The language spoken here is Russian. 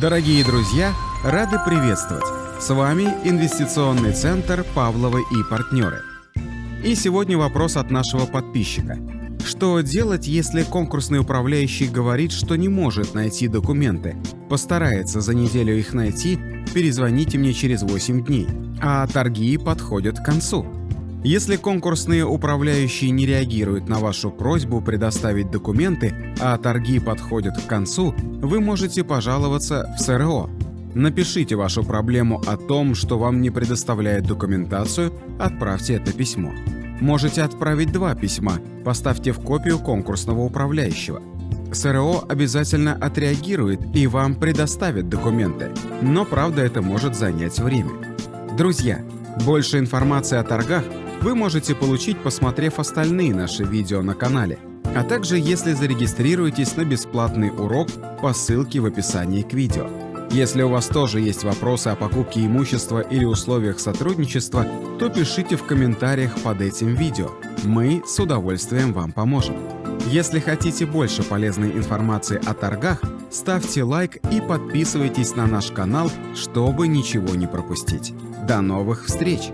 Дорогие друзья, рады приветствовать! С вами Инвестиционный центр «Павловы и партнеры». И сегодня вопрос от нашего подписчика. Что делать, если конкурсный управляющий говорит, что не может найти документы? Постарается за неделю их найти, перезвоните мне через 8 дней, а торги подходят к концу. Если конкурсные управляющие не реагируют на вашу просьбу предоставить документы, а торги подходят к концу, вы можете пожаловаться в СРО. Напишите вашу проблему о том, что вам не предоставляет документацию, отправьте это письмо. Можете отправить два письма, поставьте в копию конкурсного управляющего. СРО обязательно отреагирует и вам предоставит документы, но правда это может занять время. Друзья, больше информации о торгах вы можете получить, посмотрев остальные наши видео на канале, а также если зарегистрируетесь на бесплатный урок по ссылке в описании к видео. Если у вас тоже есть вопросы о покупке имущества или условиях сотрудничества, то пишите в комментариях под этим видео. Мы с удовольствием вам поможем. Если хотите больше полезной информации о торгах, ставьте лайк и подписывайтесь на наш канал, чтобы ничего не пропустить. До новых встреч!